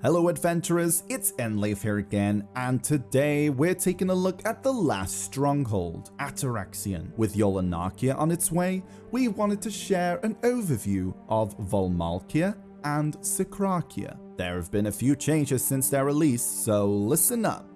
Hello adventurers, it's Enleif here again, and today we're taking a look at the last stronghold, Atoraxxion. With Yolunakea on its way, we wanted to share an overview of Vahmalkea and Sycrakea. There have been a few changes since their release, so listen up.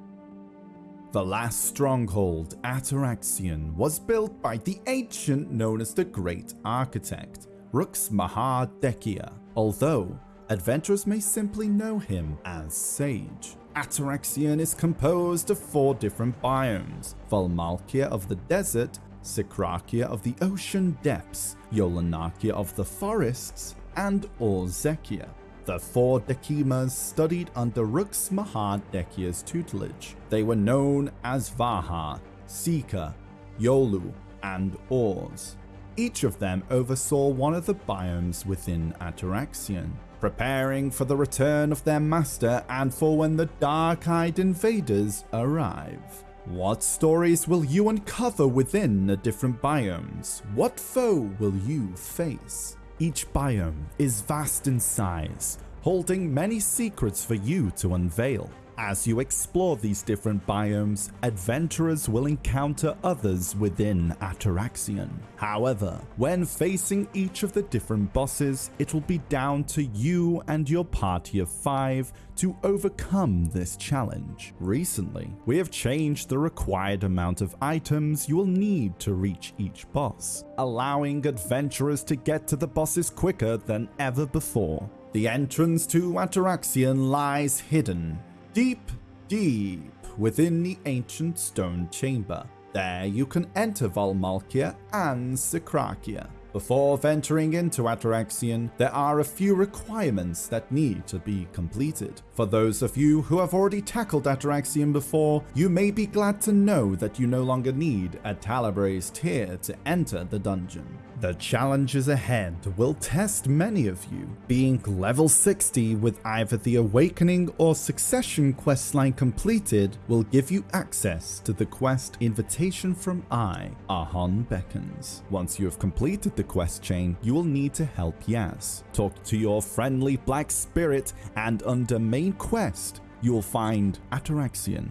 The last stronghold, Atoraxxion, was built by the ancient known as the Great Architect, Rux Mahar Dekia, although adventurers may simply know him as Sage. Atoraxxion is composed of four different biomes, Vahmalkea of the desert, Sycrakea of the ocean depths, Yolunakea of the forests, and Orzekea. The four Dekimas studied under Rux Mahar Dekia's tutelage. They were known as Vaha, Sika, Yolu, and Ors. Each of them oversaw one of the biomes within Atoraxxion preparing for the return of their master and for when the dark-eyed invaders arrive. What stories will you uncover within the different biomes? What foe will you face? Each biome is vast in size, holding many secrets for you to unveil. As you explore these different biomes, adventurers will encounter others within Atoraxxion. However, when facing each of the different bosses, it will be down to you and your party of five to overcome this challenge. Recently, we have changed the required amount of items you will need to reach each boss, allowing adventurers to get to the bosses quicker than ever before. The entrance to Atoraxxion lies hidden deep, deep within the ancient stone chamber. There you can enter Vahmalkea and Sycrakea. Before venturing into Atoraxxion, there are a few requirements that need to be completed. For those of you who have already tackled Atoraxxion before, you may be glad to know that you no longer need a Talabrae's tier to enter the dungeon. The challenges ahead will test many of you. Being level 60 with either the Awakening or Succession questline completed will give you access to the quest Invitation from I, Ahon Beckons. Once you have completed the quest chain, you will need to help Yaz. Talk to your friendly black spirit and under main quest, you will find Atoraxxion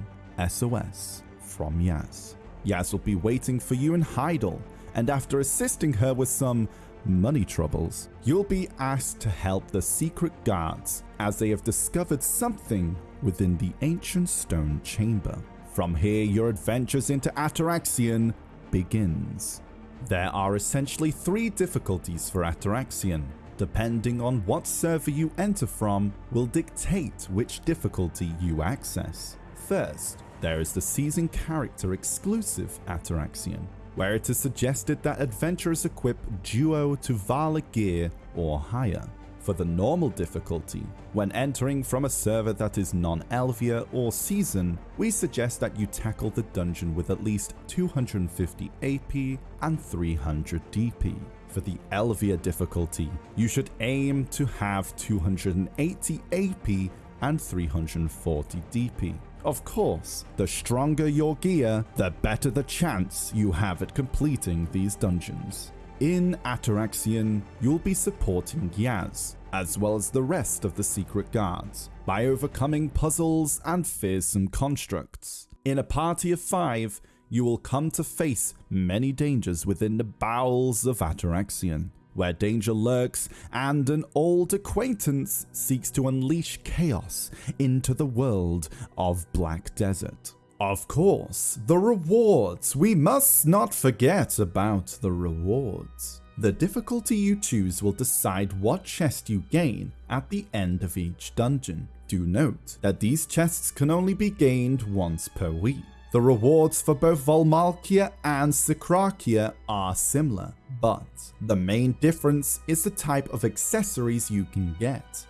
SOS from Yaz. Yaz will be waiting for you in Heidel and after assisting her with some money troubles, you'll be asked to help the secret guards as they have discovered something within the ancient stone chamber. From here, your adventures into Atoraxxion begins. There are essentially three difficulties for Atoraxxion. Depending on what server you enter from will dictate which difficulty you access. First, there is the season character exclusive Atoraxxion, where it is suggested that adventurers equip duo Tuvala gear or higher. For the normal difficulty, when entering from a server that is non-Elvia or Season, we suggest that you tackle the dungeon with at least 250 AP and 300 DP. For the Elvia difficulty, you should aim to have 280 AP and 340 DP. Of course, the stronger your gear, the better the chance you have at completing these dungeons. In Atoraxxion, you'll be supporting Yaz, as well as the rest of the secret guards, by overcoming puzzles and fearsome constructs. In a party of five, you will come to face many dangers within the bowels of Atoraxxion where danger lurks and an old acquaintance seeks to unleash chaos into the world of Black Desert. Of course, the rewards. We must not forget about the rewards. The difficulty you choose will decide what chest you gain at the end of each dungeon. Do note that these chests can only be gained once per week. The rewards for both Vahmalkea and Sycrakea are similar, but the main difference is the type of accessories you can get.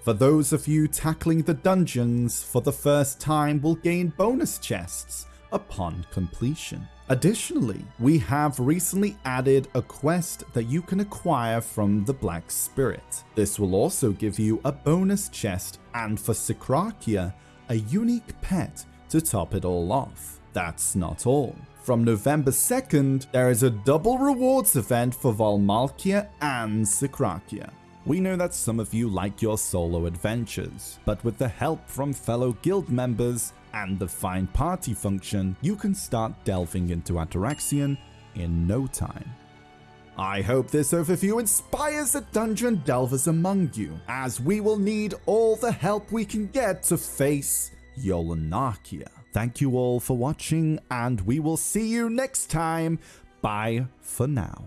For those of you tackling the dungeons for the first time will gain bonus chests upon completion. Additionally, we have recently added a quest that you can acquire from the Black Spirit. This will also give you a bonus chest and for Sycrakea, a unique pet to top it all off. That's not all. From November 2nd, there is a double rewards event for Vahmalkea and Sycrakea. We know that some of you like your solo adventures, but with the help from fellow guild members and the Find Party function, you can start delving into Atoraxxion in no time. I hope this overview inspires the dungeon delvers among you, as we will need all the help we can get to face Yolunakea. Thank you all for watching, and we will see you next time. Bye for now.